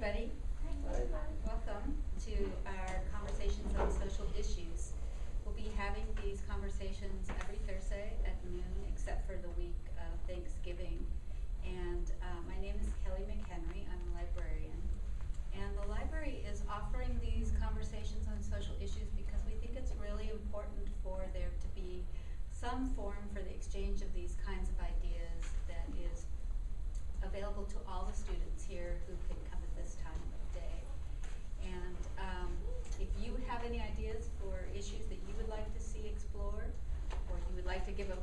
everybody. Welcome to our conversations on social issues. We'll be having these conversations every Thursday at noon, except for the week of Thanksgiving. And uh, my name is Kelly McHenry. I'm a librarian. And the library is offering these conversations on social issues because we think it's really important for there to be some form for the exchange of these kinds of ideas that is available to all the students here who can come at this time of day. And um, if you have any ideas for issues that you would like to see explored, or you would like to give a,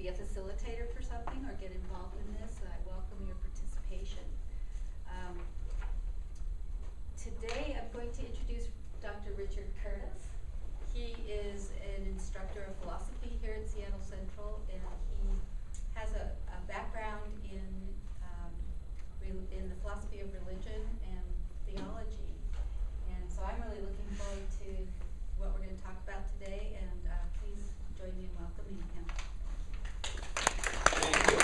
be a facilitator for something or get involved in this, I welcome your participation. Um, today I'm going to introduce Dr. Richard Curtis. He is an instructor of philosophy here at Seattle Central, and he has a, a background in um, rel- in the philosophy of religion and theology. And so I'm really looking forward to what we're going to talk about today, and uh, please join me in welcoming him. Thank you.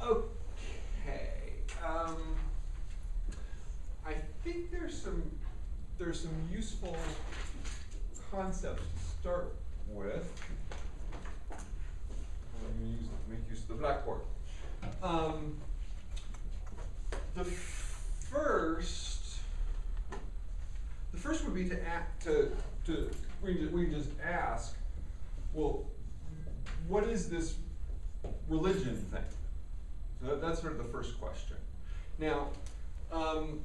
Okay, um, I think there's some, there's some useful concepts to start with. I'm gonna use, make use of the blackboard. Um, the first, the first would be to act, to, to, we just, we just ask, well, what is this religion thing? So that- that's sort of the first question. Now, um,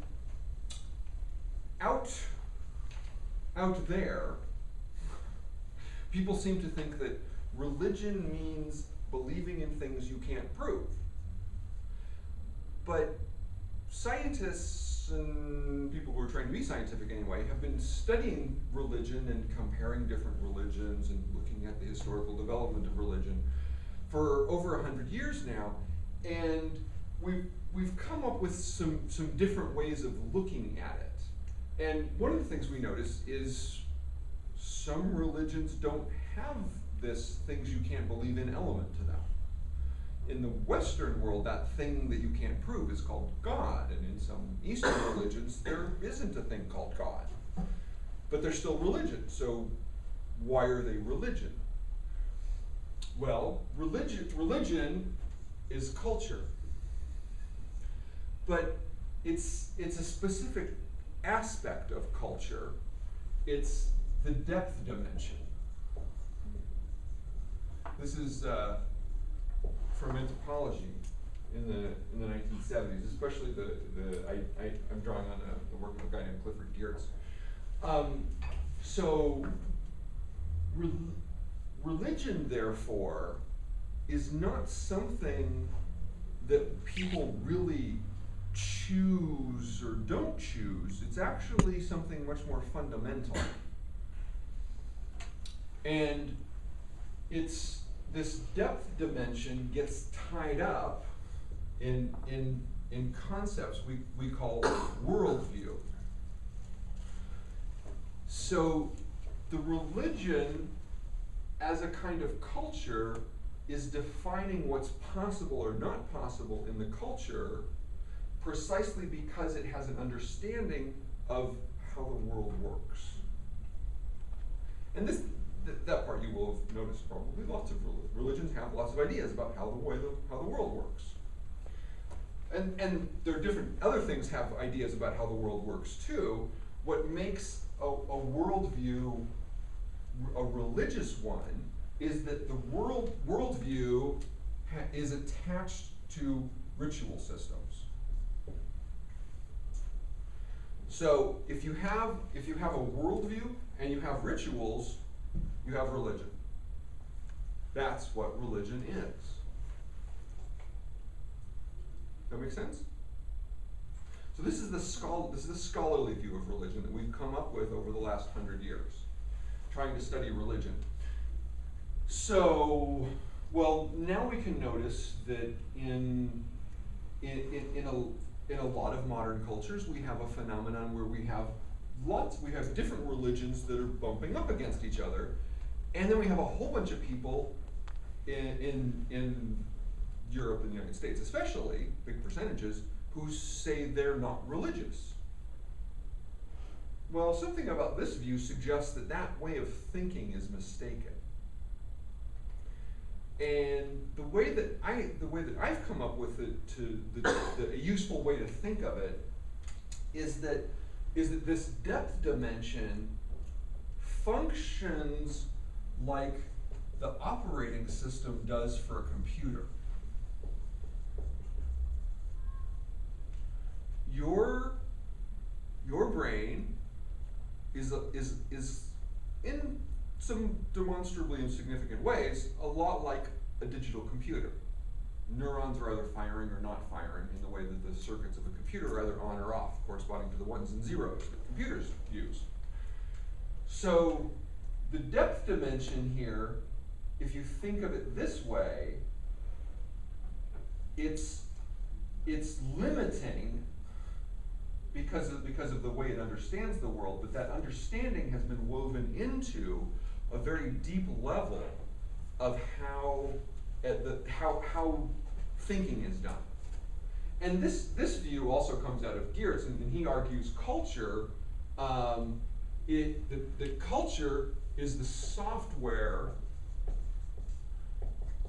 out, out there, people seem to think that religion means believing in things you can't prove. But scientists and people who are trying to be scientific anyway have been studying religion and comparing different religions and looking at the historical development of religion for over a hundred years now, and we've we've come up with some some different ways of looking at it. And one of the things we notice is some religions don't have this things you can't believe in element to them in the Western world, that thing that you can't prove is called God, and in some Eastern religions, there isn't a thing called God. But they're still religion, so why are they religion? Well, religion, religion is culture. But it's, it's a specific aspect of culture, it's the depth dimension. This is uh, from anthropology in the in the 1970s, especially the the I, I I'm drawing on a, the work of a guy named Clifford Geertz. Um, so, re- religion, therefore, is not something that people really choose or don't choose. It's actually something much more fundamental. And it's this depth dimension gets tied up in, in, in concepts we, we call worldview. So the religion as a kind of culture is defining what's possible or not possible in the culture precisely because it has an understanding of how the world works. And this, th- that part you will have noticed probably. Lots of rel- religions have lots of ideas about how the way the, how the world works. And, and there are different other things have ideas about how the world works too. What makes a, a worldview a religious one is that the world worldview is attached to ritual systems. So if you have if you have a worldview and you have rituals, you have religion. That's what religion is. Does that make sense? So this is the schol- this is the scholarly view of religion that we've come up with over the last hundred years, trying to study religion. So, well, now we can notice that in in, in, in a in a lot of modern cultures, we have a phenomenon where we have lots, we have different religions that are bumping up against each other, and then we have a whole bunch of people in in, in Europe and the United States, especially big percentages, who say they're not religious. Well, something about this view suggests that that way of thinking is mistaken. And the way that I, the way that I've come up with it to the, the a useful way to think of it is that is that this depth dimension functions like the operating system does for a computer. Your your brain is a, is is in some demonstrably insignificant ways a lot like a digital computer. Neurons are either firing or not firing in the way that the circuits of a computer are either on or off, corresponding to the ones and zeros that computers use. So the depth dimension here, if you think of it this way, it's it's limiting because of, because of the way it understands the world, but that understanding has been woven into a very deep level of how at the how how thinking is done. And this this view also comes out of Geertz, and, and he argues culture. Um, it the, the culture is the software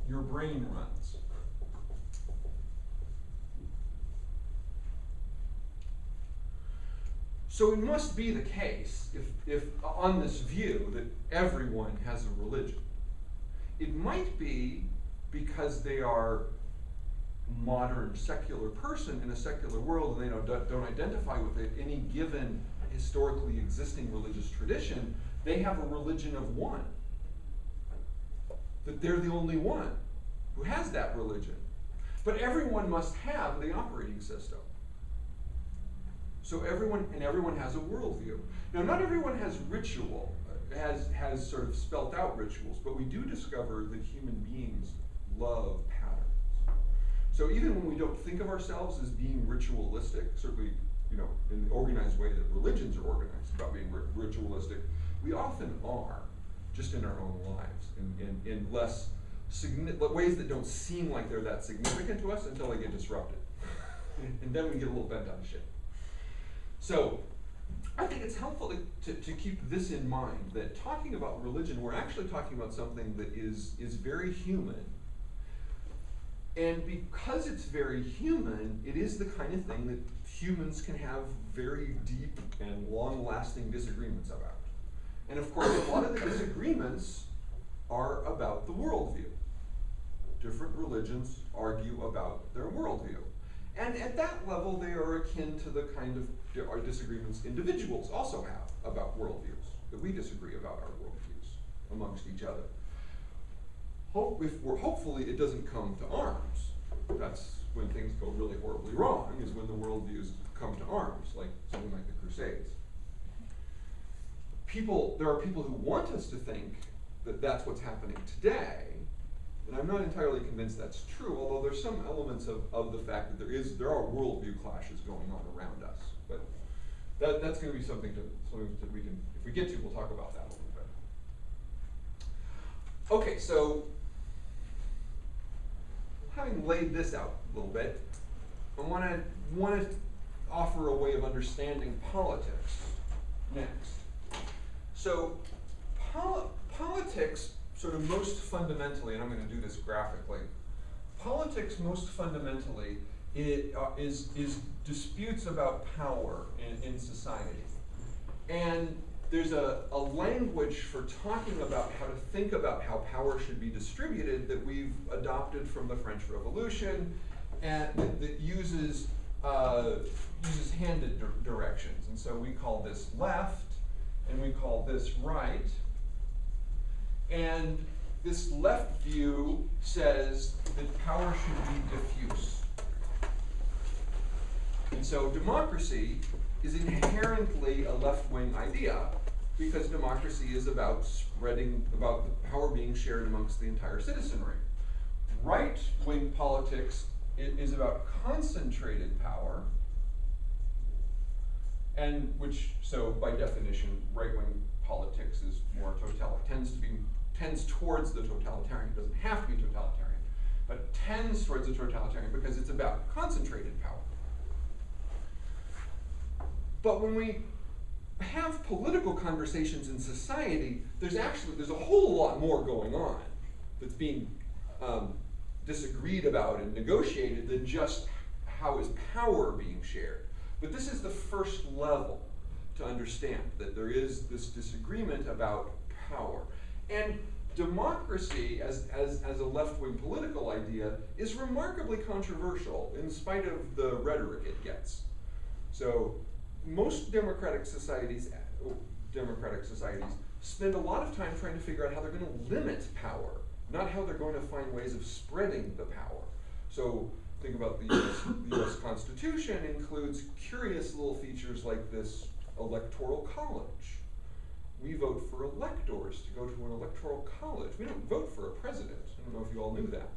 your brain runs. So it must be the case, if, if on this view, that everyone has a religion. It might be because they are modern secular person in a secular world and they don't, don't identify with it, any given historically existing religious tradition, they have a religion of one. That they're the only one who has that religion. But everyone must have the operating system. So everyone, and everyone has a worldview. Now, not everyone has ritual, uh, has, has sort of spelt out rituals, but we do discover that human beings love patterns. So even when we don't think of ourselves as being ritualistic, certainly, you know, in the organized way that religions are organized about being ritualistic, we often are, just in our own lives, in, in, in less ways that don't seem like they're that significant to us until they get disrupted. and then we get a little bent out of shape. So I think it's helpful to, to, to, keep this in mind, that talking about religion, we're actually talking about something that is, is very human. And because it's very human, it is the kind of thing that humans can have very deep and long-lasting disagreements about. And of course, a lot of the disagreements are about the worldview. Different religions argue about their worldview. And at that level, they are akin to the kind of our disagreements individuals also have about worldviews, that we disagree about our worldviews amongst each other. Hope if we're hopefully it doesn't come to arms. That's when things go really horribly wrong, is when the worldviews come to arms, like something like the Crusades. People, there are people who want us to think that that's what's happening today, and I'm not entirely convinced that's true, although there's some elements of, of the fact that there is there are worldview clashes going on around us. But that, that's going to be something to something that we can, if we get to, we'll talk about that a little bit. Okay, so having laid this out a little bit, I want to want to offer a way of understanding politics next. So, pol politics sort of most fundamentally, and I'm going to do this graphically, politics most fundamentally it, uh, is, is disputes about power in, in society. And there's a, a language for talking about how to think about how power should be distributed that we've adopted from the French Revolution and that, that uses, uh, uses handed di directions. And so we call this left and we call this right. And this left view says that power should be diffuse. And so democracy is inherently a left-wing idea because democracy is about spreading, about the power being shared amongst the entire citizenry. Right-wing politics is about concentrated power, and which, so by definition, right-wing politics is more totalitarian, tends to be tends towards the totalitarian. It doesn't have to be totalitarian, but tends towards the totalitarian because it's about concentrated power. But when we have political conversations in society, there's actually there's a whole lot more going on that's being um, disagreed about and negotiated than just how is power being shared. But this is the first level to understand that there is this disagreement about power. And democracy as, as, as a left-wing political idea is remarkably controversial in spite of the rhetoric it gets. So most democratic societies, democratic societies spend a lot of time trying to figure out how they're going to limit power, not how they're going to find ways of spreading the power. So think about the US, the US Constitution includes curious little features like this electoral college. We vote for electors to go to an electoral college. We don't vote for a president. I don't know if you all knew that.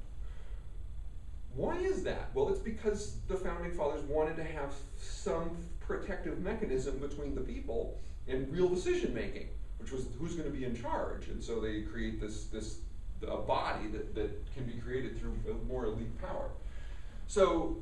Why is that? Well, it's because the founding fathers wanted to have some protective mechanism between the people and real decision making, which was who's going to be in charge. And so they create this this a body that, that can be created through more elite power. So,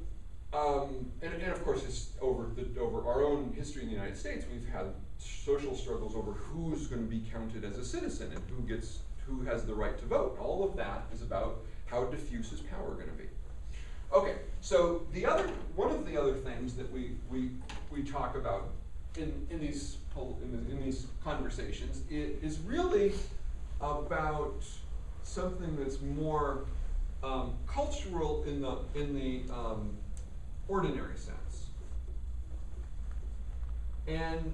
um, and, and of course, it's over the, over our own history in the United States, we've had social struggles over who's going to be counted as a citizen and who gets who has the right to vote. All of that is about how diffuse is power going to be. Okay, so the other one of the other things that we we we talk about in in these in, in these conversations is really about something that's more um, cultural in the in the um, ordinary sense, and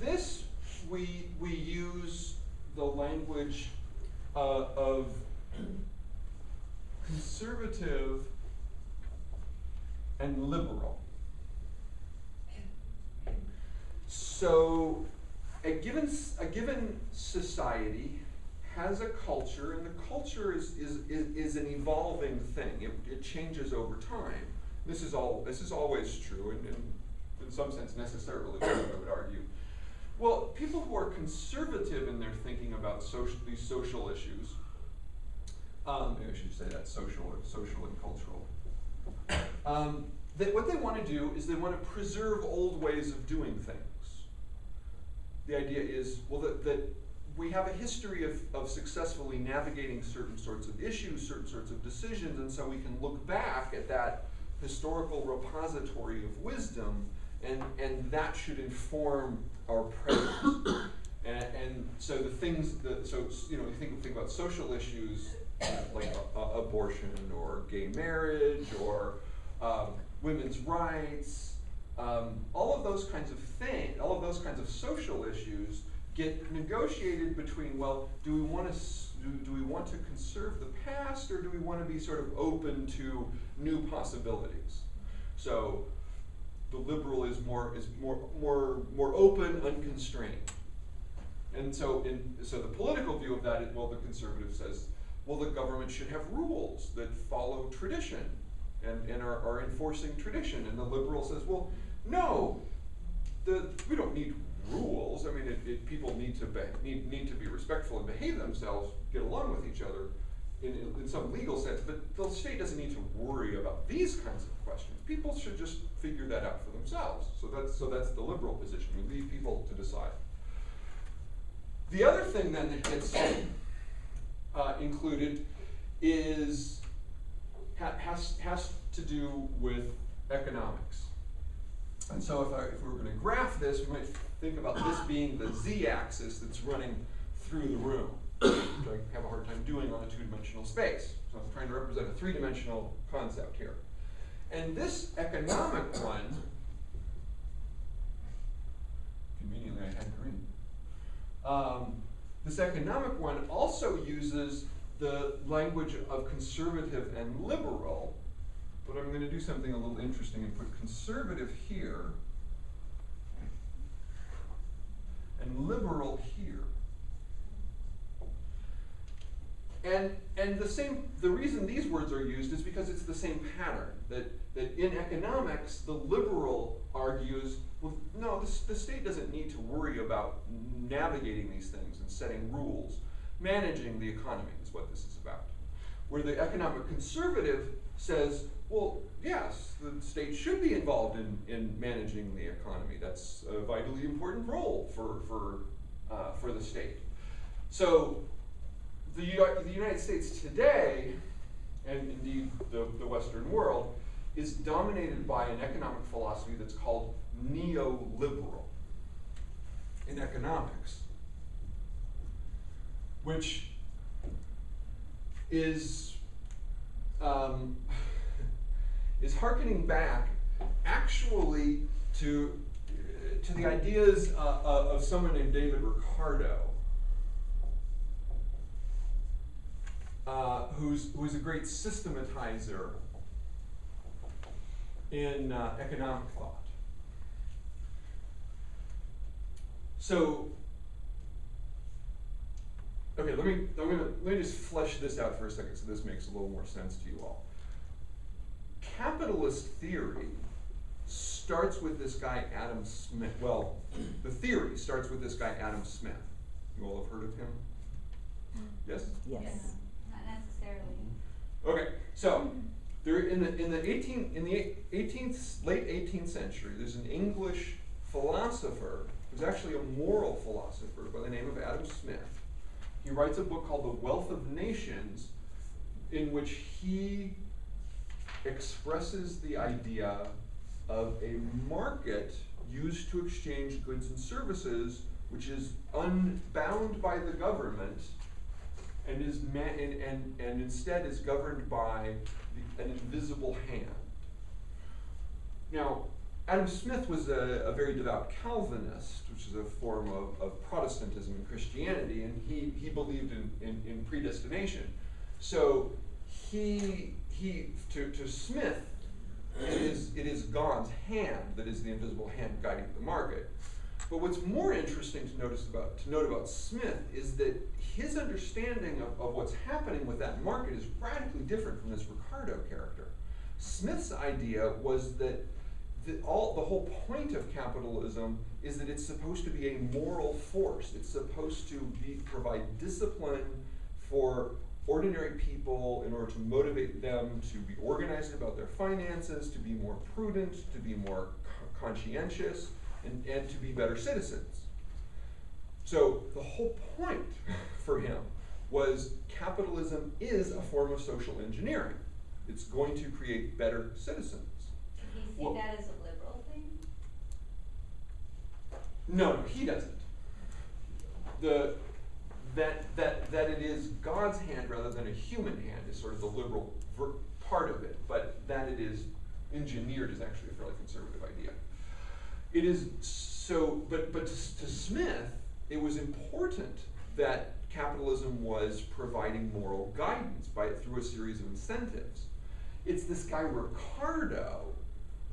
this we we use the language uh, of conservative and liberal. So a given, a given society has a culture, and the culture is, is, is, is an evolving thing. It, it, changes over time. This is all this is always true, and, and in some sense necessarily true, I would argue. Well, people who are conservative in their thinking about social, these social issues, um, maybe I should say that social, social and cultural. Um, what they want to do is they want to preserve old ways of doing things. The idea is, well, that, that we have a history of, of successfully navigating certain sorts of issues, certain sorts of decisions, and so we can look back at that historical repository of wisdom, and, and that should inform our present. and, and so the things that, so, you know, you think, think about social issues like abortion or gay marriage or um, women's rights, um, all of those kinds of things, all of those kinds of social issues get negotiated between, well, do we want to do, do we want to conserve the past or do we want to be sort of open to new possibilities? So the liberal is more is more more more open, unconstrained. And so in so the political view of that is well the conservative says, well the government should have rules that follow tradition and, and are, are enforcing tradition. And the liberal says, well, no, the, we don't need rules. I mean, it, it, people need to, be, need, need to be respectful and behave themselves, get along with each other in, in, in some legal sense, but the state doesn't need to worry about these kinds of questions. People should just figure that out for themselves. So that's, so that's the liberal position. We leave people to decide. The other thing then that gets uh, included is ha has, has to do with economics. And so if, I, if we were going to graph this, we might think about this being the z-axis that's running through the room, which I have a hard time doing on a two-dimensional space. So I'm trying to represent a three-dimensional concept here. And this economic one, conveniently I had green, um, this economic one also uses the language of conservative and liberal, but I'm going to do something a little interesting and put conservative here and liberal here. And, and the same, the reason these words are used is because it's the same pattern, that, that in economics, the liberal argues, well, no, the, the state doesn't need to worry about navigating these things and setting rules. Managing the economy what this is about. Where the economic conservative says, well, yes, the state should be involved in, in managing the economy. That's a vitally important role for, for, uh, for the state. So the, the United States today, and indeed the, the Western world, is dominated by an economic philosophy that's called neoliberal in economics, which is um, is hearkening back actually to to the ideas uh, uh, of someone named David Ricardo, uh, who's who's a great systematizer in uh, economic thought. So, okay, let me, I'm gonna, let me just flesh this out for a second so this makes a little more sense to you all. Capitalist theory starts with this guy Adam Smith. Well, the theory starts with this guy Adam Smith. You all have heard of him? Yes? Yes. Not necessarily. Okay, so there in the in the eighteen in the eighteenth late eighteenth century, there's an English philosopher who's actually a moral philosopher by the name of Adam Smith. He writes a book called The Wealth of Nations, in which he expresses the idea of a market used to exchange goods and services, which is unbound by the government and is and, and, and instead is governed by the, an invisible hand. Now, Adam Smith was a, a very devout Calvinist, which is a form of, of Protestantism and Christianity, and he, he believed in, in, in predestination. So he, he to, to Smith, it is, it is God's hand that is the invisible hand guiding the market. But what's more interesting to notice about to note about Smith is that his understanding of, of what's happening with that market is radically different from this Ricardo character. Smith's idea was that the, all, the whole point of capitalism is that it's supposed to be a moral force. It's supposed to be, provide discipline for ordinary people in order to motivate them to be organized about their finances, to be more prudent, to be more conscientious, and, and to be better citizens. So the whole point for him was capitalism is a form of social engineering. It's going to create better citizens. See Well- that as a liberal thing? No, no, he doesn't. The that that that it is God's hand rather than a human hand is sort of the liberal ver- part of it, but that it is engineered is actually a fairly conservative idea. It is so, but but to, to Smith, it was important that capitalism was providing moral guidance by through a series of incentives. It's this guy Ricardo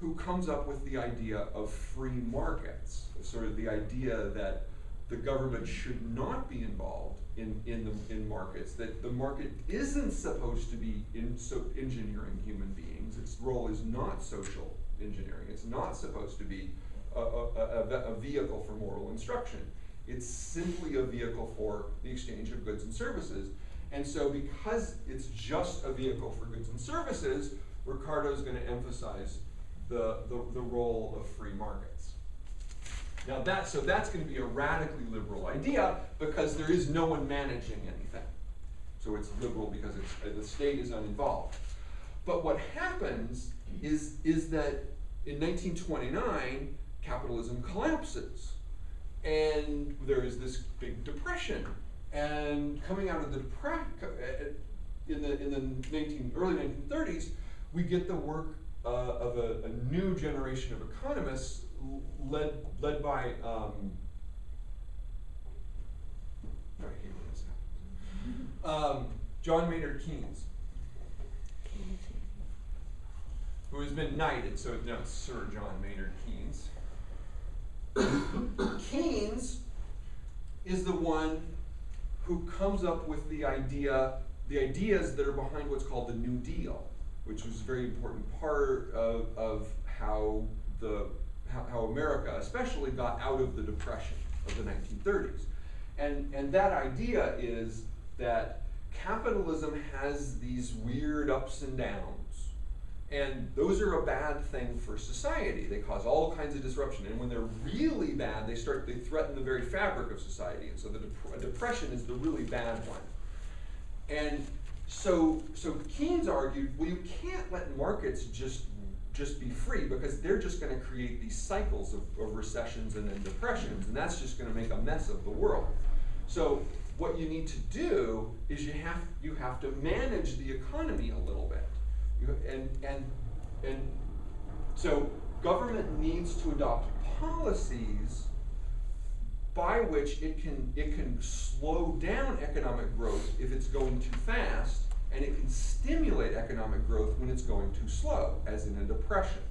who comes up with the idea of free markets, sort of the idea that the government should not be involved in, in, the, in markets, that the market isn't supposed to be in, so engineering human beings. Its role is not social engineering. It's not supposed to be a, a, a, a vehicle for moral instruction. It's simply a vehicle for the exchange of goods and services. And so, because it's just a vehicle for goods and services, Ricardo is going to emphasize the, the, the role of free markets. Now that, so that's going to be a radically liberal idea because there is no one managing anything. So it's liberal because it's, uh, the state is uninvolved. But what happens is, is that in 1929, capitalism collapses. And there is this big depression. And coming out of the depression, in the, in the 19, early 1930s, we get the work uh, of a, a new generation of economists led, led by, um. Um, John Maynard Keynes, who has been knighted, so now Sir John Maynard Keynes. Keynes is the one who comes up with the idea, the ideas that are behind what's called the New Deal, which was a very important part of, of how the how, how America especially got out of the depression of the 1930s. And, and that idea is that capitalism has these weird ups and downs. And those are a bad thing for society. They cause all kinds of disruption. And when they're really bad, they start, they threaten the very fabric of society. And so the dep- depression is the really bad one. And so, so Keynes argued, well, you can't let markets just, just be free because they're just gonna create these cycles of, of recessions and then depressions, and that's just gonna make a mess of the world. So what you need to do is you have, you have to manage the economy a little bit. You, and, and, and so government needs to adopt policies by which it can, it can slow down economic growth if it's going too fast, and it can stimulate economic growth when it's going too slow, as in a depression.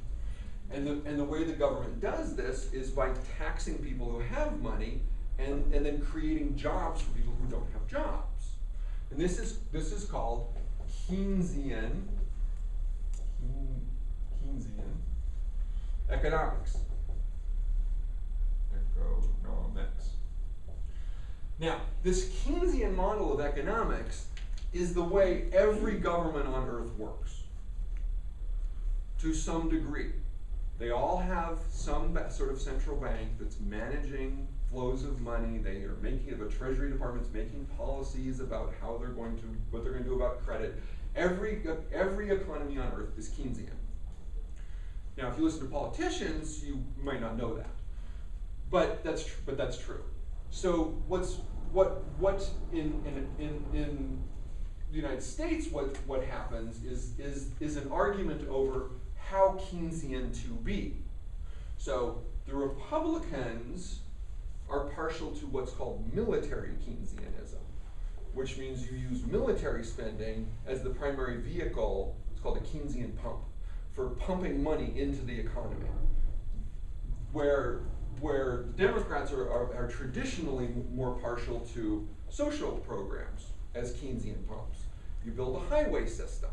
And the, and the way the government does this is by taxing people who have money and, and then creating jobs for people who don't have jobs. And this is, this is called Keynesian, Keynesian economics. Economics. Now, this Keynesian model of economics is the way every government on earth works. To some degree. They all have some sort of central bank that's managing flows of money. They are making, the Treasury Department's making policies about how they're going to, what they're gonna do about credit. Every, every economy on earth is Keynesian. Now, if you listen to politicians, you might not know that. But that's, tr- but that's true. So what's, what, what in, in, in, in the United States, what, what happens is, is, is an argument over how Keynesian to be. So the Republicans are partial to what's called military Keynesianism, which means you use military spending as the primary vehicle, it's called a Keynesian pump, for pumping money into the economy. Where, where Democrats are, are, are traditionally more partial to social programs as Keynesian pumps. You build a highway system,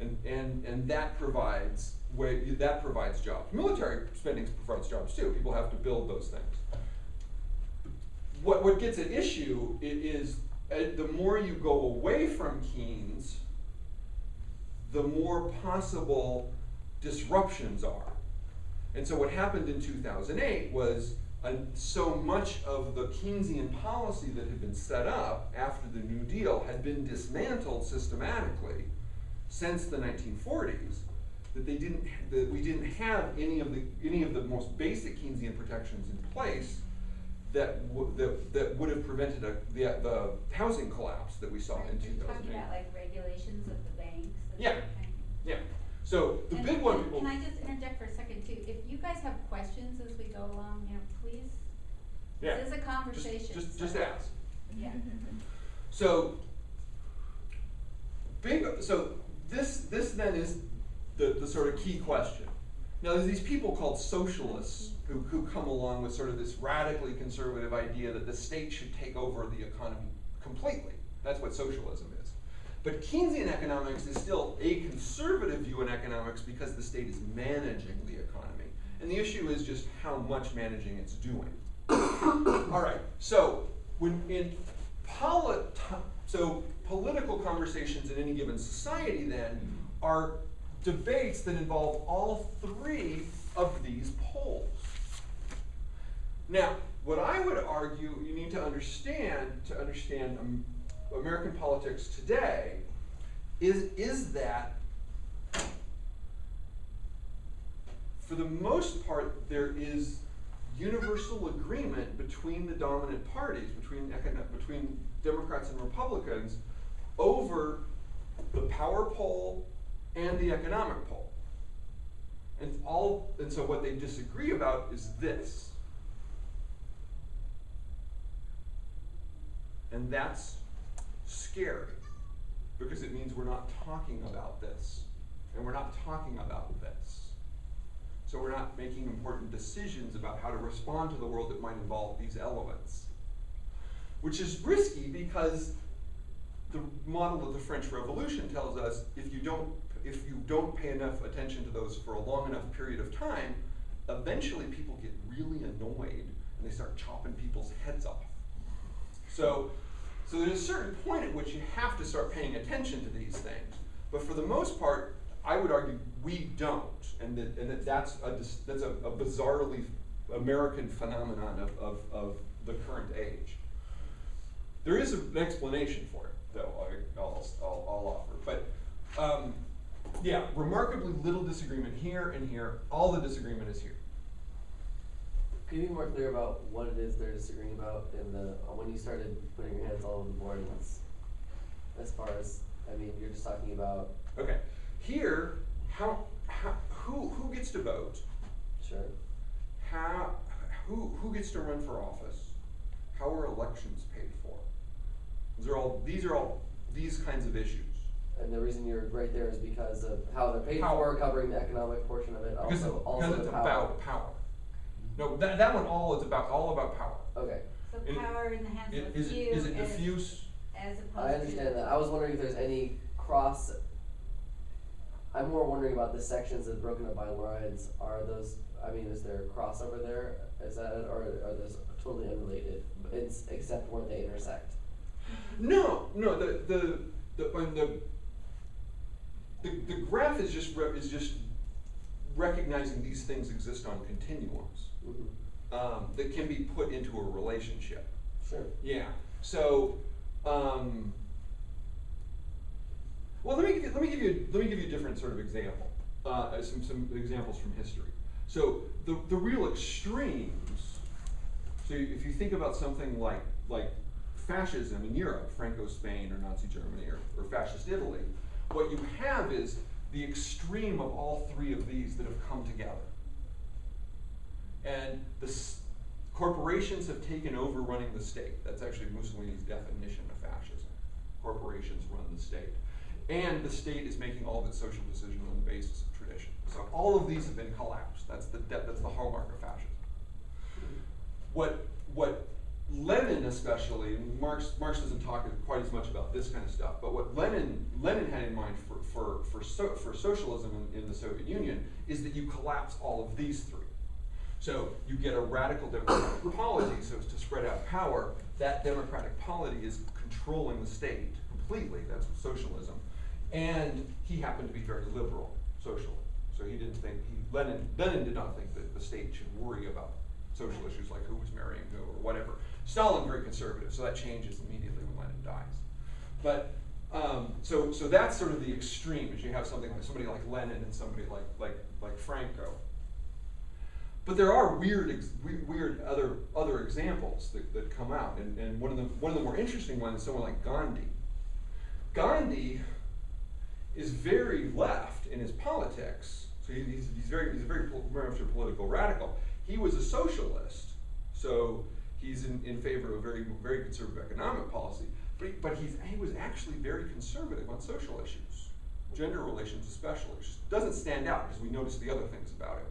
and, and, and that provides way, that provides jobs. Military spending provides jobs too. People have to build those things. What, what gets at issue is uh, the more you go away from Keynes, the more possible disruptions are. And so what happened in 2008 was uh, so much of the Keynesian policy that had been set up after the New Deal had been dismantled systematically since the 1940s that they didn't that we didn't have any of the any of the most basic Keynesian protections in place that that, that would have prevented a, the the housing collapse that we saw in 2008. talking about like regulations of the banks Yeah. Yeah. So the And- big one. and people- Can I just interject for a second too? If you guys have questions as we go along, you know, please, yeah. this is a Just- conversation. Just, so- just ask. Yeah. So, big, so this, this then is the, the sort of key question. Now, there's these people called socialists who, who come along with sort of this radically conservative idea that the state should take over the economy completely. That's what socialism is. But Keynesian economics is still a conservative view in economics because the state is managing the economy. And the issue is just how much managing it's doing. All right, so when in polit- so political conversations in any given society then are debates that involve all three of these poles. Now, what I would argue you need to understand to understand um, American politics today is, is that for the most part, there is universal agreement between the dominant parties, between, between Democrats and Republicans, over the power pole and the economic pole. And all, and so what they disagree about is this. And that's scary because it means we're not talking about this and we're not talking about this. So we're not making important decisions about how to respond to the world that might involve these elements. Which is risky because the model of the French Revolution tells us if you don't if you don't pay enough attention to those for a long enough period of time, eventually people get really annoyed and they start chopping people's heads off. So, so there's a certain point at which you have to start paying attention to these things. But for the most part, I would argue we don't, and that, and that that's a, that's a, a bizarrely American phenomenon of, of, of the current age. There is an explanation for it, though, I, I'll, I'll, I'll offer, but, um, yeah, remarkably little disagreement here and here, all the disagreement is here. Can you be more clear about what it is they're disagreeing about in the, uh, when you started putting your hands all over the board, and it's, as far as, I mean, you're just talking about, Okay, here, how, how, who, who gets to vote? sure, How, who, who gets to run for office? How are elections paid for? These are all, these are all, these kinds of issues. and the reason you're right there is because of how they're paid Power. for, covering the economic portion of it, Because, also, because also it's the power. about power. No, that, that one all is about, all about power. Okay, So It- power in the hands It- of a Is it, few is it as, diffuse? as opposed to. I understand that, I was wondering if there's any cross, I'm more wondering about the sections that broken up by lines, are those, I mean, is there a crossover there? Is that, it, or are those totally unrelated, it's, except where they intersect? No, no, the, the, the, when the, the, the graph is just, re- is just recognizing these things exist on continuums, Mhm. um, that can be put into a relationship. Sure. Yeah, so, um, well, let me give you, let me give you, let me give you a different sort of example, uh, some, some examples from history. So, the, the real extremes, so if you think about something like, like fascism in Europe, Franco Spain or Nazi Germany or, or fascist Italy, what you have is the extreme of all three of these that have come together. And the corporations have taken over running the state. That's actually Mussolini's definition of fascism. Corporations run the state. And the state is making all of its social decisions on the basis of tradition. So all of these have been collapsed. That's the, that's the hallmark of fascism. What, what Lenin especially, Marx, Marx doesn't talk quite as much about this kind of stuff, but what Lenin, Lenin had in mind for, for, for, so, for socialism in, in the Soviet Union is that you collapse all of these three. So you get a radical democratic polity, so as to spread out power, that democratic polity is controlling the state completely, that's socialism. And he happened to be very liberal socially, so he didn't think, he, Lenin, Lenin did not think that the state should worry about social issues like who was marrying who or whatever. Stalin very conservative, so that changes immediately when Lenin dies. But um, so so that's sort of the extreme. Is you have something like somebody like Lenin and somebody like like like Franco. But there are weird weird other other examples that, that come out, and, and one of the one of the more interesting ones is someone like Gandhi. Gandhi is very left in his politics. So he- he's, he's very he's a very, much a political radical. He was a socialist, so he's in, in favor of a very very conservative economic policy. But he, but he's he was actually very conservative on social issues, gender relations especially. Which doesn't stand out because we notice the other things about him.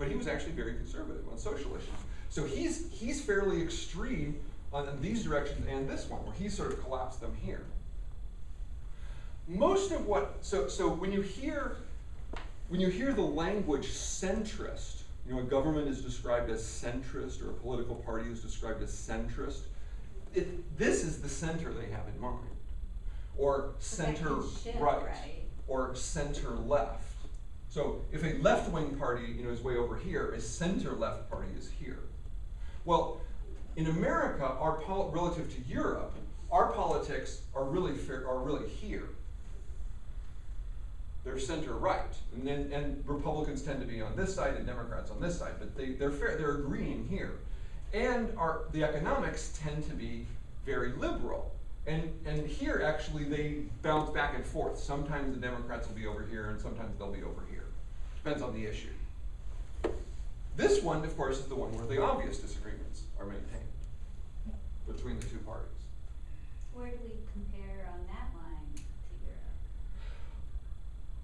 But he was actually very conservative on social issues. So he's he's fairly extreme on these directions and this one, where he sort of collapsed them here most of what so so when you hear when you hear the language centrist you know a government is described as centrist or a political party is described as centrist it, this is the center they have in mind or center right, right? or center left so if a left-wing party you know is way over here a center left party is here well in america our relative to europe our politics are really are really here they're center right, and and Republicans tend to be on this side and Democrats on this side, but they they're fair, they're agreeing here, and our the economics tend to be very liberal, and and here actually they bounce back and forth. Sometimes the Democrats will be over here, and sometimes they'll be over here. Depends on the issue. This one, of course, is the one where the obvious disagreements are maintained between the two parties. Where do we compare on that line to Europe?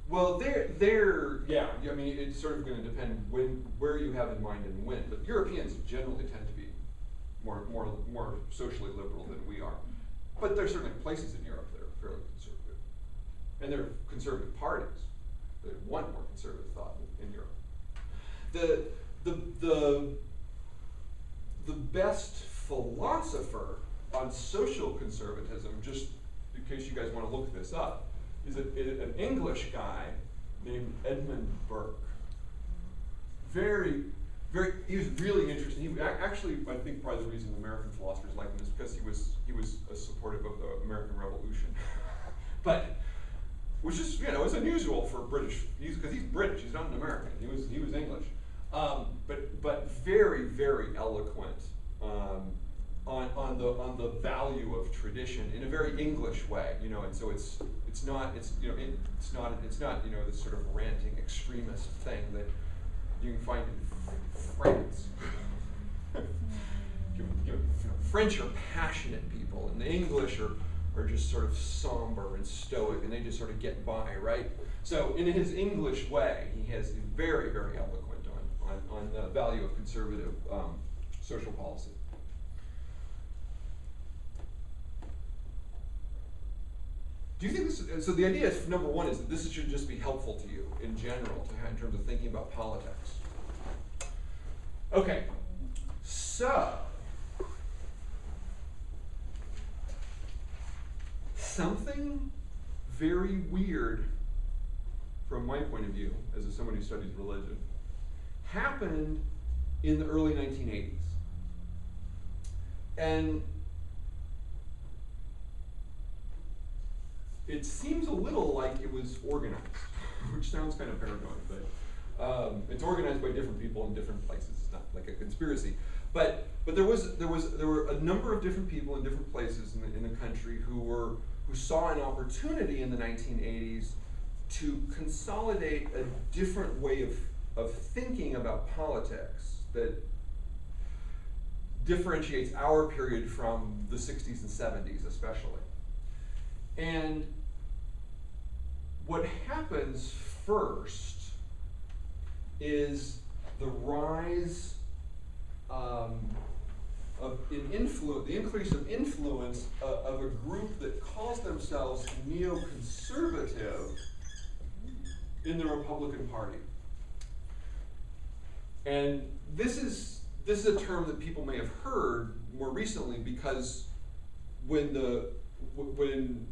Well, they're, they're, yeah, I mean, it's sort of gonna depend when, where you have in mind and when, but Europeans generally tend to be more, more, more socially liberal than we are. But there's certainly places in Europe that are fairly conservative. And there are conservative parties that want more conservative thought in, in Europe. The, the, the, the best philosopher on social conservatism, just in case you guys wanna look this up, is a, is an English guy named Edmund Burke. Very, very, he was really interesting. He, ac- actually, I think probably the reason American philosophers like him is because he was, he was supportive of the American Revolution. but, which is, you know, is unusual for British, he's, because he's British, he's not an American, he was, he was English. Um, but, but very, very eloquent, um, on, on the, on the value of tradition in a very English way, you know, and so it's, it's not, it's, you know, it, it's not, it's not, you know, this sort of ranting extremist thing that you can find in France. French are passionate people, and the English are, are just sort of somber and stoic, and they just sort of get by, right? So, in his English way, he has very, very eloquent on, on, on the value of conservative um, social policy. Do you think this? So the idea is number one is that this should just be helpful to you in general, to in terms of thinking about politics. Okay, so something very weird from my point of view, as a, someone who studies religion, happened in the early 1980s. And it seems a little like it was organized, which sounds kind of paranoid, but um, it's organized by different people in different places. It's not like a conspiracy, but but there was there was there were a number of different people in different places in the, in the country who were who saw an opportunity in the 1980s to consolidate a different way of of thinking about politics that differentiates our period from the 60s and 70s, especially. And what happens first is the rise um, of in influ- the increase of influence uh, of a group that calls themselves neoconservative in the Republican Party. And this is this is a term that people may have heard more recently because when the when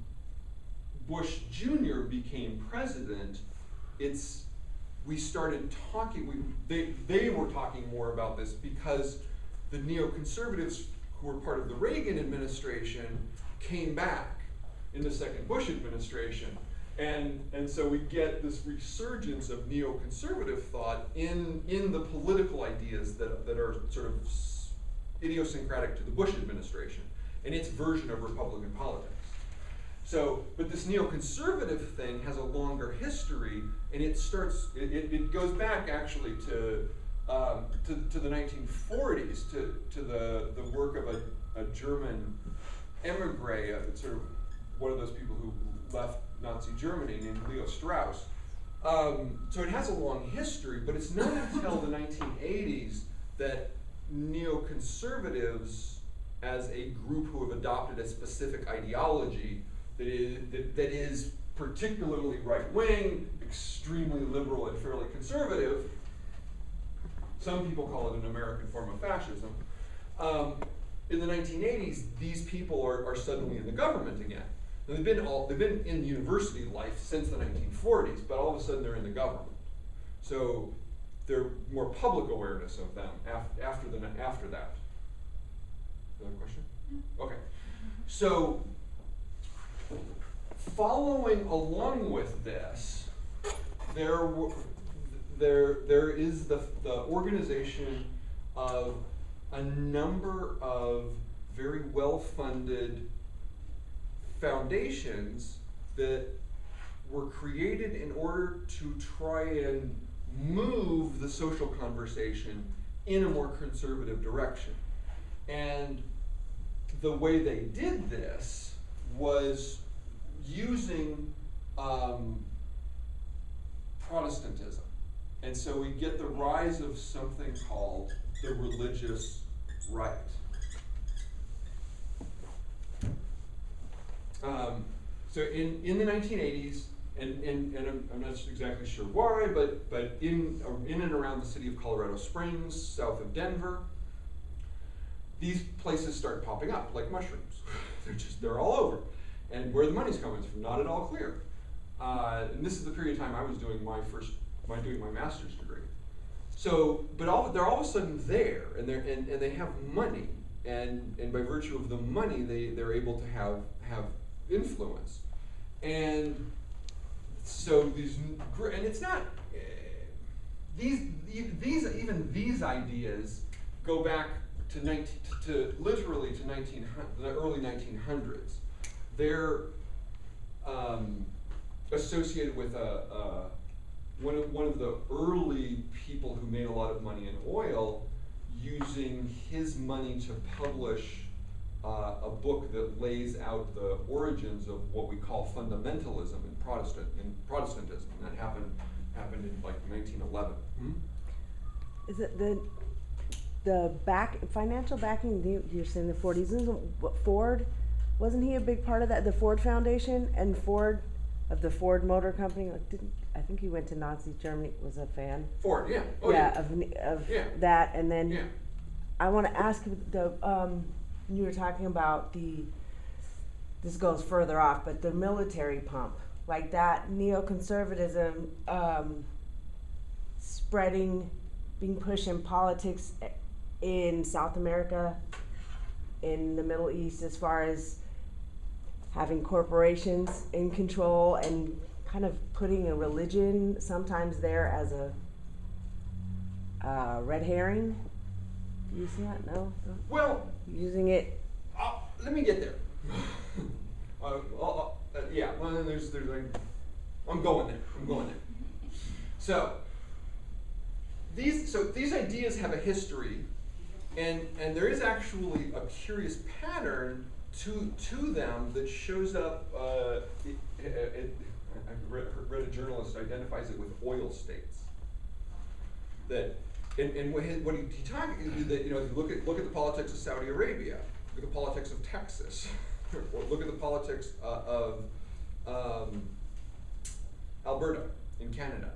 Bush Jr. became president, it's we started talking. We they they were talking more about this because the neoconservatives who were part of the Reagan administration came back in the second Bush administration. And, and so we get this resurgence of neoconservative thought in, in the political ideas that, that are sort of idiosyncratic to the Bush administration and its version of Republican politics. So, but this neoconservative thing has a longer history, and it starts. It, it, it goes back actually to, um, to to the 1940s, to to the the work of a, a German emigre, a, sort of one of those people who left Nazi Germany, named Leo Strauss. Um, so it has a long history, but it's not until the 1980s that neoconservatives, as a group who have adopted a specific ideology, that is, that, that is particularly right wing, extremely liberal, and fairly conservative. Some people call it an American form of fascism. Um, in the 1980s, these people are, are suddenly in the government again. Now, they've been all they've been in university life since the 1940s, but all of a sudden they're in the government. So there's more public awareness of them af- after the after that. Another question? Okay. So following along with this, there, w- there, there is the, the organization of a number of very well-funded foundations that were created in order to try and move the social conversation in a more conservative direction. And the way they did this was using um, Protestantism. And so we get the rise of something called the religious right. Um, so in, in the 1980s, and, and, and I'm, I'm not exactly sure why, but, but in, uh, in and around the city of Colorado Springs, south of Denver, these places start popping up like mushrooms. they're just, they're all over. And where the money's coming from, not at all clear. Uh, and this is the period of time I was doing my first, my doing my master's degree. So, but all, they're all of a sudden there, and they're, and, and they have money, and, and by virtue of the money, they, they're able to have, have influence. And so these, and it's not, eh, these, these, even these ideas go back to nineteen, to literally to nineteen the early nineteen hundreds. They're, um, associated with a, uh, one of, one of the early people who made a lot of money in oil, using his money to publish uh, a book that lays out the origins of what we call fundamentalism in Protestant in Protestantism. And that happened happened in like 1911. Hmm? Is it the, the back, financial backing, you- you're saying the Ford, isn't it what Ford, wasn't he a big part of that, the Ford Foundation and Ford, of the Ford Motor Company, like, didn't, I think he went to Nazi Germany, was a fan? Ford, yeah. Oh, Yeah, of, of Yeah. that, and then. yeah. I wanna ask the, um, you were talking about the, this goes further off, but the military pump, like that neoconservatism, um, spreading, being pushed in politics eh, in South America, in the Middle East, as far as having corporations in control and kind of putting a religion sometimes there as a, uh, red herring. Do you see that? No? Well, Using it. Uh, let me get there. uh, I'll- I'll- uh, yeah, well, then there's, there's like, I'm going there. I'm going there. So, these, so these ideas have a history, and and there is actually a curious pattern to to them that shows up. Uh, it, it, I've read, read a journalist identifies it with oil states. That and, and what, he, what he, he talk, that you know, if you look at look at the politics of Saudi Arabia, look at the politics of Texas, or look at the politics uh, of um, Alberta in Canada.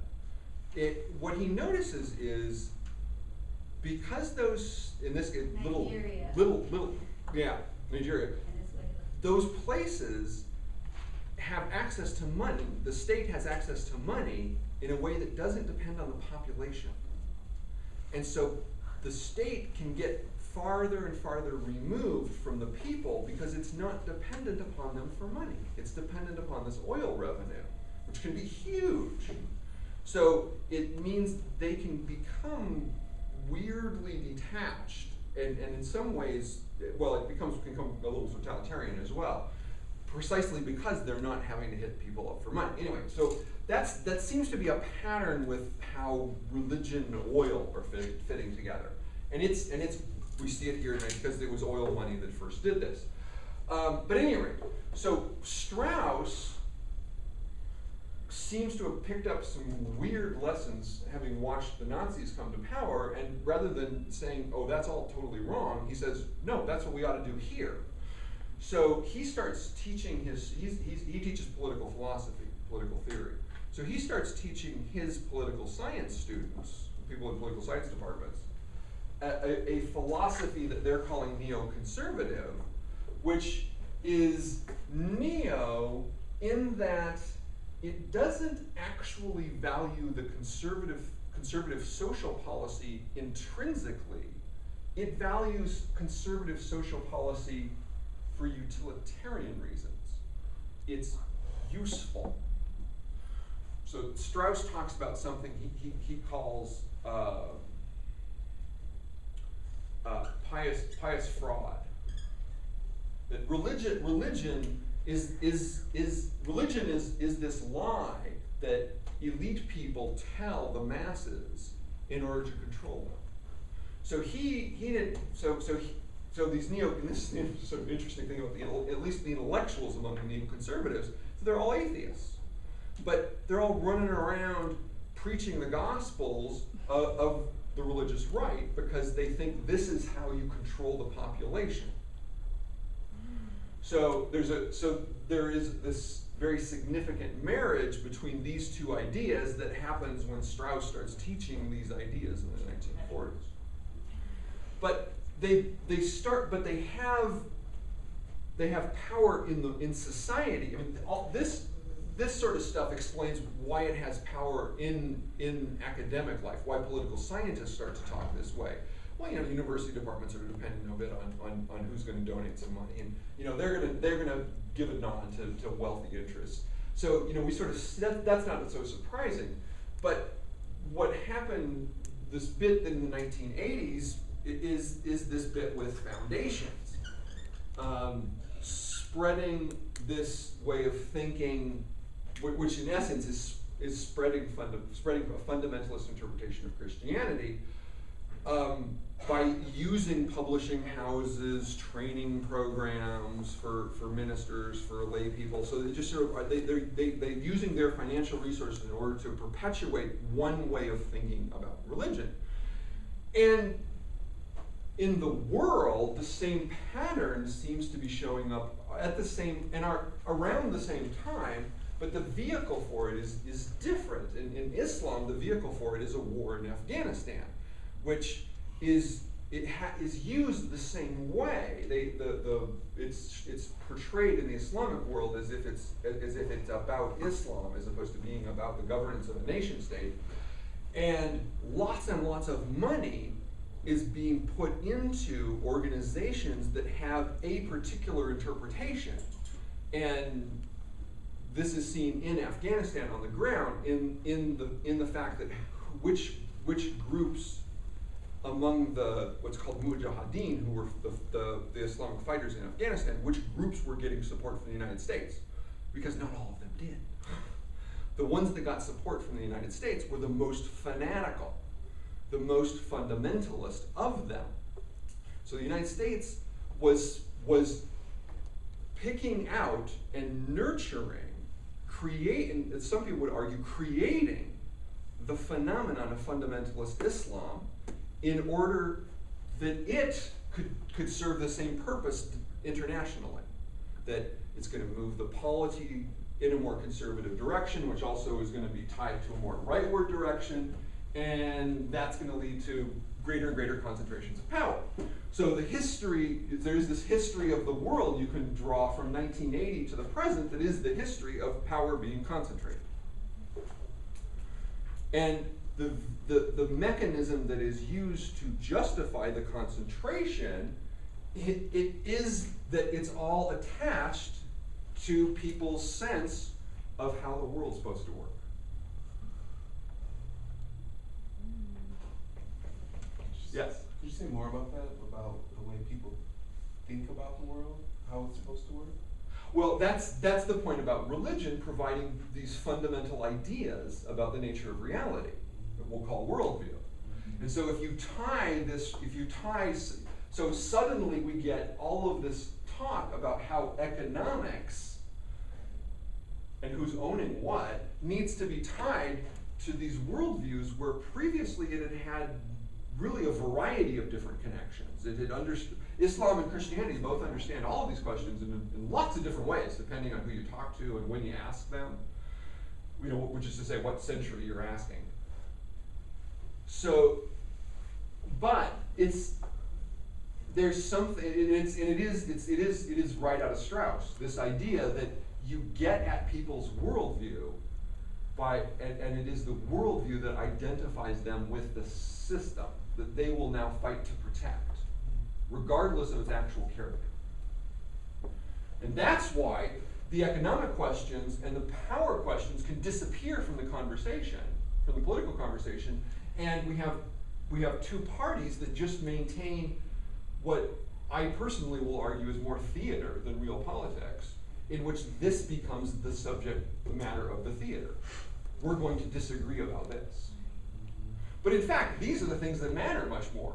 It, what he notices is because those in this little Nigeria. little little yeah Nigeria those places have access to money. The state has access to money in a way that doesn't depend on the population. And so the state can get farther and farther removed from the people because it's not dependent upon them for money. It's dependent upon this oil revenue, which can be huge. So it means they can become weirdly detached, and, and in some ways, well, it becomes can become a little totalitarian as well, precisely because they're not having to hit people up for money. Anyway, so that's that seems to be a pattern with how religion and oil are fit, fitting together, and it's and it's we see it here because it was oil money that first did this. Um, but anyway, so Strauss seems to have picked up some weird lessons having watched the Nazis come to power, and rather than saying, oh, that's all totally wrong, he says, no, that's what we ought to do here. So he starts teaching his, he's, he's, he teaches political philosophy, political theory. So he starts teaching his political science students, people in political science departments, a, a, philosophy that they're calling neoconservative, which is neo in that it doesn't actually value the conservative conservative social policy intrinsically. It values conservative social policy for utilitarian reasons. It's useful. So Strauss talks about something he, he, he calls uh, uh, pious pious fraud. That religion religion is is is religion is is this lie that elite people tell the masses in order to control them. So he he did so so he, so these neo and this is the sort of interesting thing about the at least the intellectuals among the neoconservatives, so they're all atheists, but they're all running around preaching the gospels of, of the religious right because they think this is how you control the population. So there's a so there is this very significant marriage between these two ideas that happens when Strauss starts teaching these ideas in the 1940s. But they they start but they have they have power in the in society. I mean all this this sort of stuff explains why it has power in, in academic life, why political scientists start to talk this way. Well, you know, university departments are depending a bit on, on, on who's gonna donate some money, and, you know, they're gonna, they're gonna give a nod to, to wealthy interests. So, you know, we sort of, that, that's not so surprising, but what happened, this bit in the nineteen eighties is, is this bit with foundations. Um, spreading this way of thinking, which in essence is, is spreading funda- spreading a fundamentalist interpretation of Christianity, um, by using publishing houses, training programs for, for ministers, for lay people, so they just sort of, they, they're, they, they're using their financial resources in order to perpetuate one way of thinking about religion. And in the world, the same pattern seems to be showing up at the same, and are around the same time, but the vehicle for it is, is different. In, in Islam, the vehicle for it is a war in Afghanistan, which is, it is used the same way. They, the, the, it's, it's portrayed in the Islamic world as if it's, as if it's about Islam as opposed to being about the governance of a nation state. And lots and lots of money is being put into organizations that have a particular interpretation. And this is seen in Afghanistan on the ground in, in the, in the fact that which, which groups among the, what's called mujahideen, who were the, the, the Islamic fighters in Afghanistan, which groups were getting support from the United States? Because not all of them did. The ones that got support from the United States were the most fanatical, the most fundamentalist of them. So the United States was, was picking out and nurturing, creating, some people would argue, creating the phenomenon of fundamentalist Islam in order that it could, could serve the same purpose internationally. That it's going to move the polity in a more conservative direction, which also is going to be tied to a more rightward direction, and that's going to lead to greater and greater concentrations of power. So the history, there's this history of the world you can draw from 1980 to the present that is the history of power being concentrated. And the, the, the mechanism that is used to justify the concentration, it, it is that it's all attached to people's sense of how the world's supposed to work. Yes. Could you say more about that, about the way people think about the world, how it's supposed to work? Well, that's, that's the point about religion providing these fundamental ideas about the nature of reality that we'll call worldview. Mm-hmm. And so if you tie this, if you tie, so suddenly we get all of this talk about how economics and who's owning what needs to be tied to these worldviews where previously it had had really a variety of different connections. It had Islam and Christianity both understand all of these questions in, in lots of different ways, depending on who you talk to and when you ask them. You know, which is to say, what century you're asking. So, but it's there's something, and it's, and it is, it's, it is, it is right out of Strauss. This idea that you get at people's worldview by, and, and it is the worldview that identifies them with the system that they will now fight to protect, regardless of its actual character. And that's why the economic questions and the power questions can disappear from the conversation, from the political conversation, and we have we have two parties that just maintain what I personally will argue is more theater than real politics, in which this becomes the subject matter of the theater. We're going to disagree about this. But in fact, these are the things that matter much more.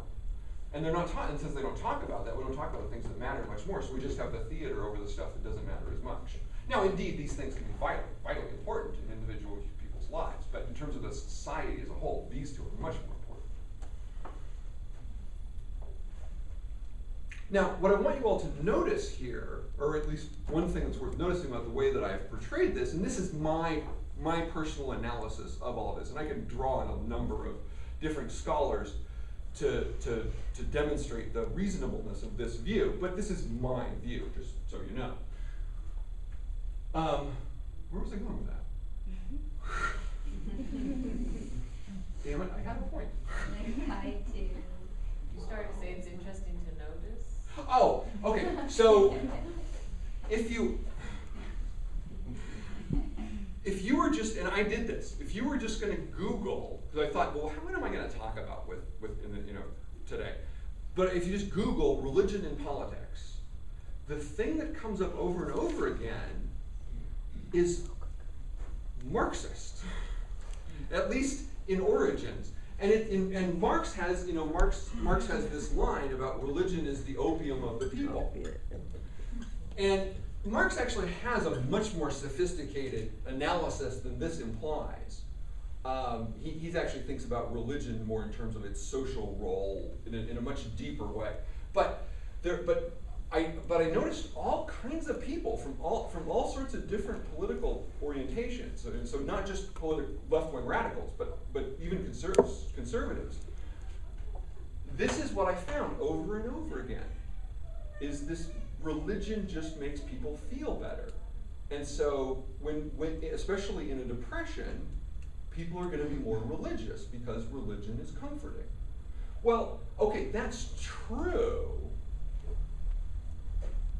And they're not taught, and since they don't talk about that, we don't talk about the things that matter much more, so we just have the theater over the stuff that doesn't matter as much. Now, indeed, these things can be vital, vitally important in individual people's lives, but in terms of the society as a whole, these two are much more important. Now, what I want you all to notice here, or at least one thing that's worth noticing about the way that I've portrayed this, and this is my my personal analysis of all of this, and I can draw on a number of different scholars to, to, to demonstrate the reasonableness of this view, but this is my view, just so you know. Um, Where was I going with that? Damn it, I had a point. I to. You started to say it's interesting to notice. Oh, okay, so if you if you were just and I did this, if you were just going to Google, because I thought, well, how, what am I going to talk about with with in the, you know today? But if you just Google religion and politics, the thing that comes up over and over again is Marxist, at least in origins. And, it, in, and Marx has, you know, Marx, Marx has this line about religion is the opium of the people. And Marx actually has a much more sophisticated analysis than this implies. Um, he he's actually thinks about religion more in terms of its social role in a, in a much deeper way. But there, but I, but I noticed all kinds of people from all from all sorts of different political orientations. So, and so not just politi- left-wing radicals, but but even conservatives. Conservatives. This is what I found over and over again. Is this religion just makes people feel better, and so when when especially in a depression, people are going to be more religious because religion is comforting. Well, okay, that's true.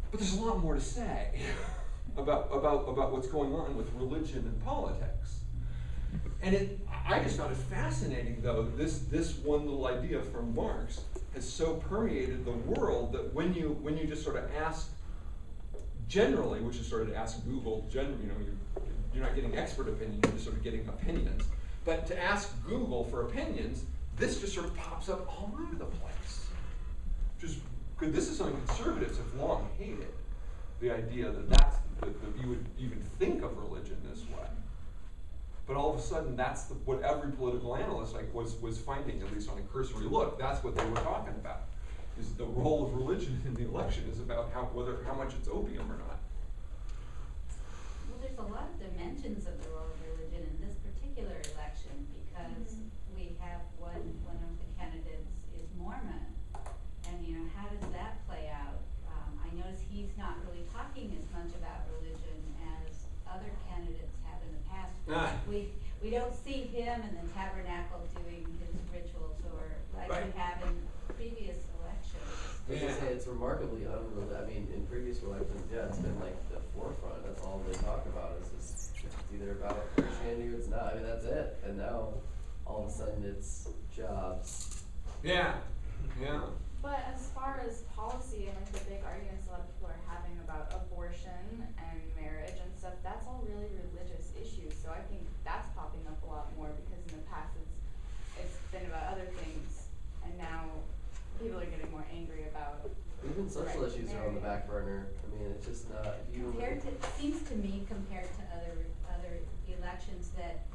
But there's a lot more to say about, about, about what's going on with religion and politics. And it, I just found it fascinating, though, this, this one little idea from Marx has so permeated the world that when you, when you just sort of ask generally, which is sort of ask Google, you know, you're, you're not getting expert opinion, you're just sort of getting opinions. But to ask Google for opinions, this just sort of pops up all over the place. Just because this is something conservatives have long hated, the idea that that's that, that you would even think of religion this way. But all of a sudden, that's the, what every political analyst like was was finding, at least on a cursory look. That's what they were talking about. Is the role of religion in the election is about how whether how much it's opium or not. Well, there's a lot of dimensions of the role of religion in this particular election because we have one, one of the candidates is Mormon. And, you know, how does that play out? Um, I notice he's not really talking as much about religion as other candidates have in the. We, we don't see him in the tabernacle doing his rituals or like we have in previous elections. I was say, it's remarkably unreli- I mean, in previous elections, yeah, it's been like the forefront, that's all they talk about, is this, it's either about Christianity or it's not, I mean, that's it, and now, all of a sudden, it's jobs. Yeah, yeah. But as far as policy and like the big arguments a lot of people are having about abortion and marriage and stuff, that's all really religious issues. So I think that's popping up a lot more because in the past it's it's been about other things and now people are getting more angry about Even social Right, issues are on the back burner, I mean, it's just not, if you. Compared to, it seems to me compared to other, other elections that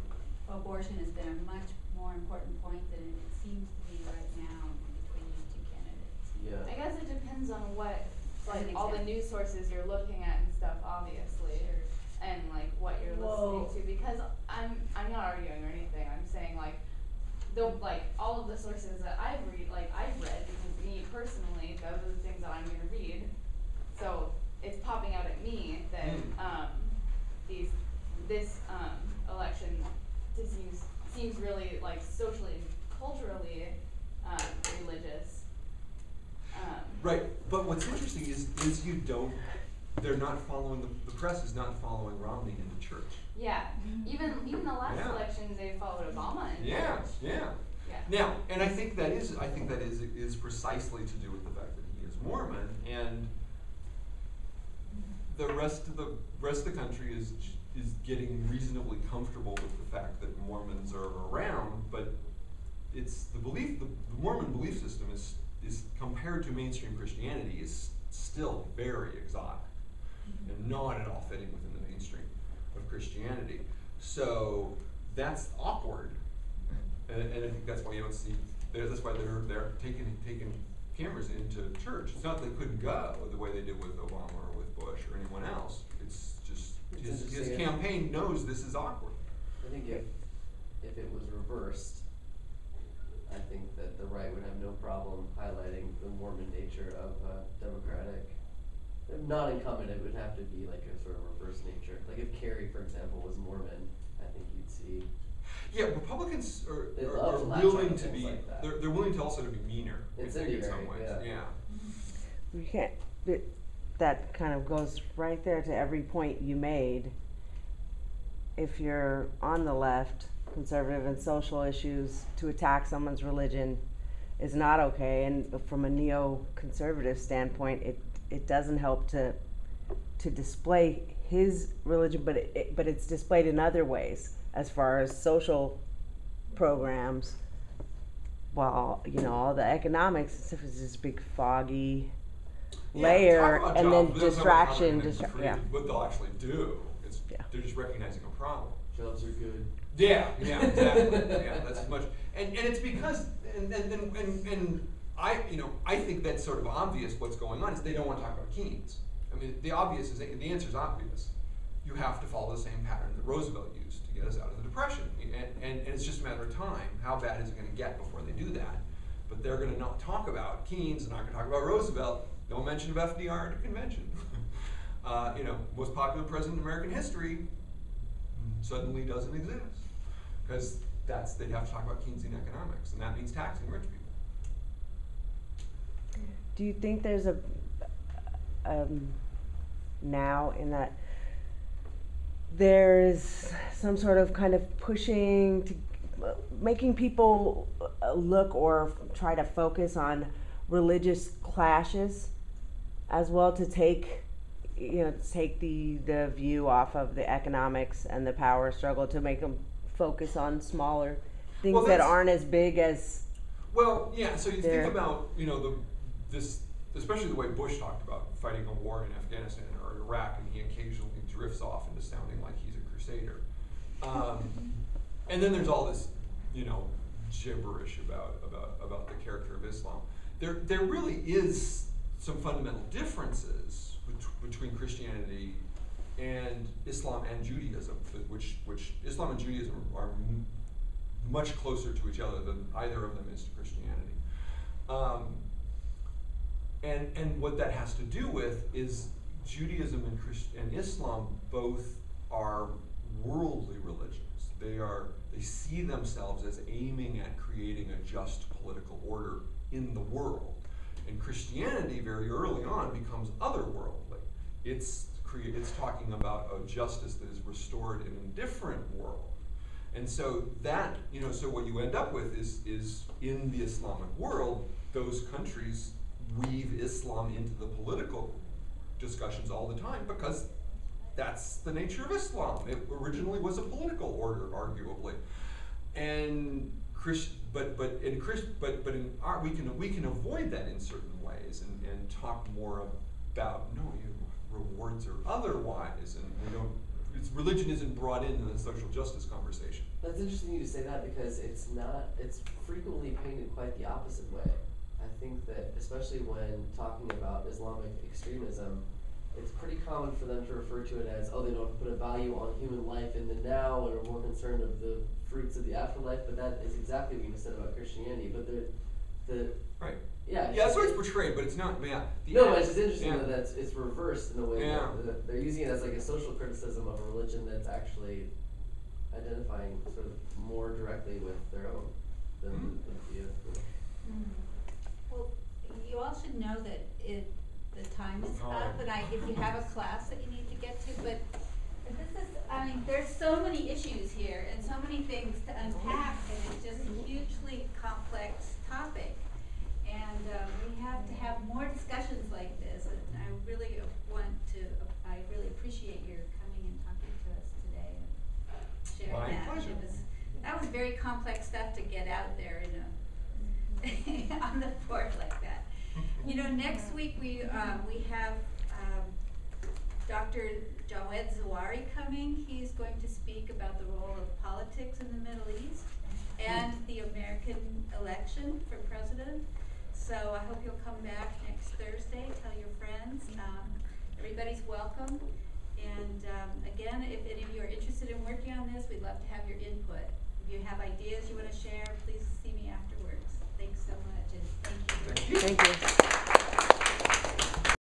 abortion has been a much more important point than it seems to be right now between these two candidates. Yeah. I guess it depends on what like all the news sources you're looking at and stuff obviously. Sure. and like what you're Whoa. listening to because I'm I'm not arguing or anything. I'm saying like the like all of the sources that I've read like I've read because me personally those are the things that I'm gonna read. So it's popping out at me that Mm. um these this um election seems seems really like socially and culturally um religious. Um Right, but what's interesting is, is you don't, they're not following, the press is not following Romney into church. yeah. Mm-hmm. Even even the last Yeah. elections they followed Obama in Yeah, church. yeah. Yeah. Now, and I think that is, I think that is, is precisely to do with the fact that he is Mormon, and the rest of the, rest of the country is, is getting reasonably comfortable with the fact that Mormons are around, but it's, the belief, the the Mormon belief system is, is compared to mainstream Christianity is still very exotic and not at all fitting within the mainstream of Christianity. So that's awkward, and, and I think that's why you don't see. That's why they're they're taking taking cameras into church. It's not that they couldn't go the way they did with Obama or with Bush or anyone else. It's just It's his, his campaign knows this is awkward. I think if, if it was reversed, I think that the right would have no problem highlighting the Mormon nature of a Democratic not incumbent, it would have to be like a sort of reverse nature. Like if Kerry, for example, was Mormon, I think you'd see. Yeah, Republicans are, They are, love are willing to be, like that. they're, they're willing to also to be meaner, I think, in some ways, yeah. yeah. You can't, but that kind of goes right there to every point you made. If you're on the left, conservative and social issues, to attack someone's religion is not okay. And from a neoconservative standpoint, it, it doesn't help to, to display his religion, but it- it, but it's displayed in other ways as far as social programs. Well, you know, all the economics and stuff is this big foggy Yeah, layer talk about and then jobs, but that's not what distraction, distra- create- yeah. What they'll actually do, is, Yeah. they're just recognizing a problem. Jobs are good. Yeah, yeah, exactly, yeah, that's as much, and, and it's because, and, and, and, and, and I, you know, I think that's sort of obvious what's going on, is they don't wanna talk about Keynes. I mean, the obvious is, the answer's obvious. You have to follow the same pattern that Roosevelt used to get us out of the Depression, and, and, and it's just a matter of time, how bad is it gonna get before they do that? But they're gonna not talk about Keynes, they're not gonna talk about Roosevelt, no mention of FDR at a convention. Uh, you know, most popular president in American history, suddenly doesn't exist. Because that's, they'd have to talk about Keynesian economics, and that means taxing rich people. Do you think there's a um, now in that there's some sort of kind of pushing to making people uh, look or try to focus on religious clashes as well to take you know take the the view off of the economics and the power struggle to make them focus on smaller things Well, that aren't as big as Well, yeah, so you think about, you know, the, this, especially the way Bush talked about fighting a war in Afghanistan or Iraq, and he occasionally drifts off into sounding like he's a crusader. Um, and then there's all this, you know, gibberish about, about, about the character of Islam. There, there really is some fundamental differences bet- between Christianity and Islam and Judaism, which, which Islam and Judaism are m- much closer to each other than either of them is to Christianity. Um, and, and what that has to do with is Judaism and, Christ- and Islam both are worldly religions. They are they see themselves as aiming at creating a just political order in the world. And Christianity very early on becomes otherworldly. It's it's talking about a justice that is restored in a different world. And so that, you know, so what you end up with is, is in the Islamic world, those countries weave Islam into the political discussions all the time because that's the nature of Islam. It originally was a political order, arguably. And Chris, but but in Chris, but but in our, we can we can avoid that in certain ways and, and talk more about no, rewards or otherwise, and we don't. It's, religion isn't brought into the social justice conversation. That's interesting you say that because it's not, it's frequently painted quite the opposite way. I think that especially when talking about Islamic extremism, it's pretty common for them to refer to it as, oh, they don't put a value on human life in the now and are more concerned of the fruits of the afterlife, but that is exactly what you just said about Christianity. But the, the, Right. yeah. Yeah, that's what it's portrayed, but it's not. Yeah. The No, but it's just interesting yeah. that that's, it's reversed in a way Yeah. that, that they're using it as like a social criticism of a religion that's actually identifying sort of more directly with their own than Mhm. the view. Well, you all should know that it, the time is up, and I, if you have a class that you need to get to, but this is, I mean, there's so many issues here and so many things to unpack, and it's just a hugely complex topic. And, um, we have to have more discussions like this, and I really want to, I really appreciate your coming and talking to us today and sharing My that. pleasure. It was, that was very complex stuff to get out there in a, on the board like that. You know, next week we, um, we have, um, Dr. Jawed Zawari coming. He's going to speak about the role of politics in the Middle East and the American election for president. So I hope you'll come back next Thursday, tell your friends. Um, everybody's welcome. And, um, again, if any of you are interested in working on this, we'd love to have your input. If you have ideas you wanna share, please see me afterwards. Thanks so much, and thank you. Thank you. Thank you.